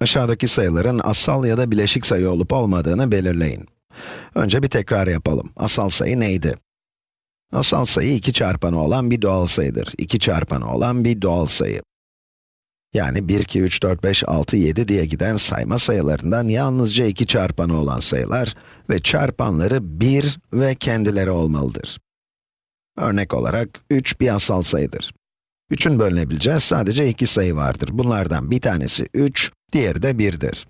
Aşağıdaki sayıların asal ya da bileşik sayı olup olmadığını belirleyin. Önce bir tekrar yapalım. Asal sayı neydi? Asal sayı 2 çarpanı olan bir doğal sayıdır. 2 çarpanı olan bir doğal sayı. Yani 1, 2, 3, 4, 5, 6, 7 diye giden sayma sayılarından yalnızca 2 çarpanı olan sayılar ve çarpanları 1 ve kendileri olmalıdır. Örnek olarak 3 bir asal sayıdır. 3'ün bölünebileceği sadece iki sayı vardır. Bunlardan bir tanesi 3, diğeri de 1'dir.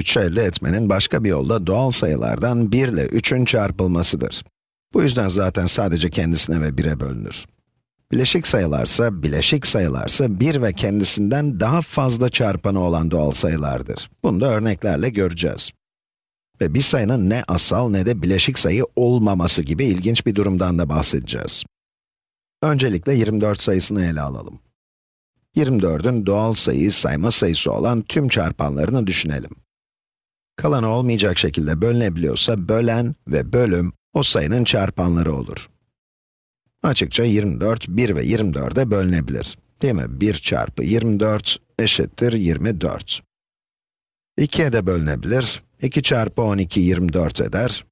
3'ü elde etmenin başka bir yolu da doğal sayılardan 1 ile 3'ün çarpılmasıdır. Bu yüzden zaten sadece kendisine ve 1'e bölünür. Bileşik sayılarsa, bileşik sayılarsa 1 ve kendisinden daha fazla çarpanı olan doğal sayılardır. Bunu da örneklerle göreceğiz. Ve bir sayının ne asal ne de bileşik sayı olmaması gibi ilginç bir durumdan da bahsedeceğiz. Öncelikle 24 sayısını ele alalım. 24'ün doğal sayı, sayma sayısı olan tüm çarpanlarını düşünelim. Kalanı olmayacak şekilde bölünebiliyorsa, bölen ve bölüm, o sayının çarpanları olur. Açıkça 24, 1 ve 24'e bölünebilir. Değil mi? 1 çarpı 24 eşittir 24. 2'ye de bölünebilir. 2 çarpı 12, 24 eder.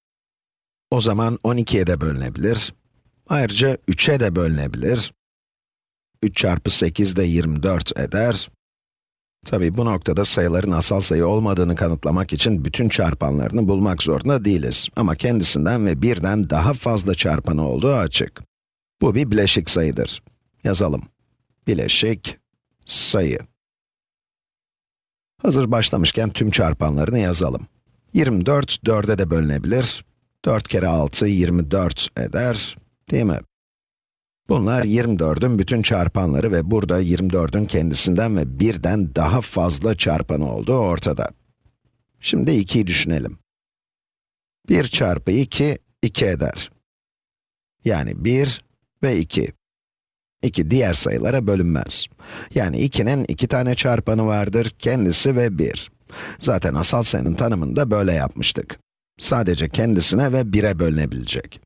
O zaman 12'ye de bölünebilir. Ayrıca 3'e de bölünebilir. 3 çarpı 8 de 24 eder. Tabi bu noktada sayıların asal sayı olmadığını kanıtlamak için bütün çarpanlarını bulmak zorunda değiliz. Ama kendisinden ve birden daha fazla çarpanı olduğu açık. Bu bir bileşik sayıdır. Yazalım. Bileşik sayı. Hazır başlamışken tüm çarpanlarını yazalım. 24, 4'e de bölünebilir. 4 kere 6, 24 eder. Değil mi? Bunlar 24'ün bütün çarpanları ve burada 24'ün kendisinden ve birden daha fazla çarpanı olduğu ortada. Şimdi 2'yi düşünelim. 1 çarpı 2, 2 eder. Yani 1 ve 2. 2 diğer sayılara bölünmez. Yani 2'nin 2 tane çarpanı vardır, kendisi ve 1. Zaten asal sayının tanımında böyle yapmıştık. Sadece kendisine ve 1'e bölünebilecek.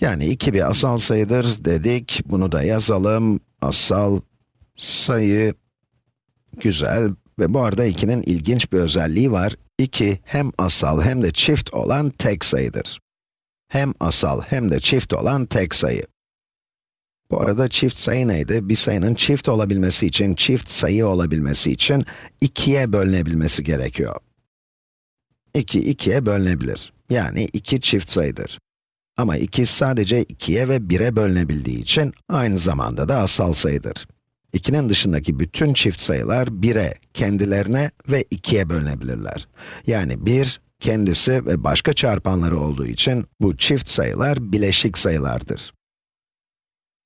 Yani 2 bir asal sayıdır dedik, bunu da yazalım. Asal sayı, güzel. Ve bu arada 2'nin ilginç bir özelliği var. 2 hem asal hem de çift olan tek sayıdır. Hem asal hem de çift olan tek sayı. Bu arada çift sayı neydi? Bir sayının çift olabilmesi için, çift sayı olabilmesi için 2'ye bölünebilmesi gerekiyor. 2, 2'ye bölünebilir. Yani 2 çift sayıdır. Ama 2 sadece 2'ye ve 1'e bölünebildiği için aynı zamanda da asal sayıdır. 2'nin dışındaki bütün çift sayılar 1'e, kendilerine ve 2'ye bölünebilirler. Yani 1, kendisi ve başka çarpanları olduğu için bu çift sayılar bileşik sayılardır.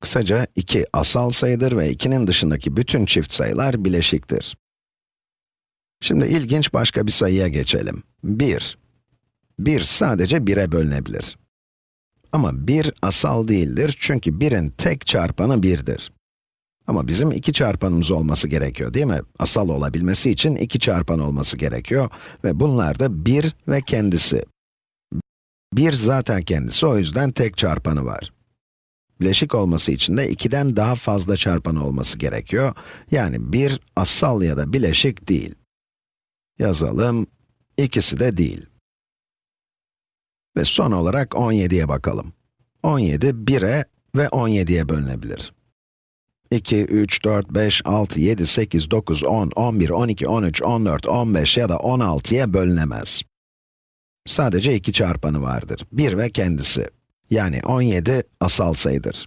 Kısaca 2 asal sayıdır ve 2'nin dışındaki bütün çift sayılar bileşiktir. Şimdi ilginç başka bir sayıya geçelim. 1. 1 sadece 1'e bölünebilir. Ama 1 asal değildir çünkü 1'in tek çarpanı 1'dir. Ama bizim iki çarpanımız olması gerekiyor değil mi? Asal olabilmesi için iki çarpan olması gerekiyor ve bunlar da 1 ve kendisi. 1 zaten kendisi, o yüzden tek çarpanı var. Bileşik olması için de 2'den daha fazla çarpan olması gerekiyor. Yani 1 asal ya da bileşik değil. Yazalım, ikisi de değil. Ve son olarak 17'ye bakalım. 17, 1'e ve 17'ye bölünebilir. 2, 3, 4, 5, 6, 7, 8, 9, 10, 11, 12, 13, 14, 15 ya da 16'ya bölünemez. Sadece iki çarpanı vardır. 1 ve kendisi. Yani 17 asal sayıdır.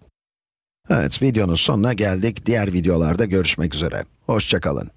Evet, videonun sonuna geldik. Diğer videolarda görüşmek üzere. Hoşçakalın.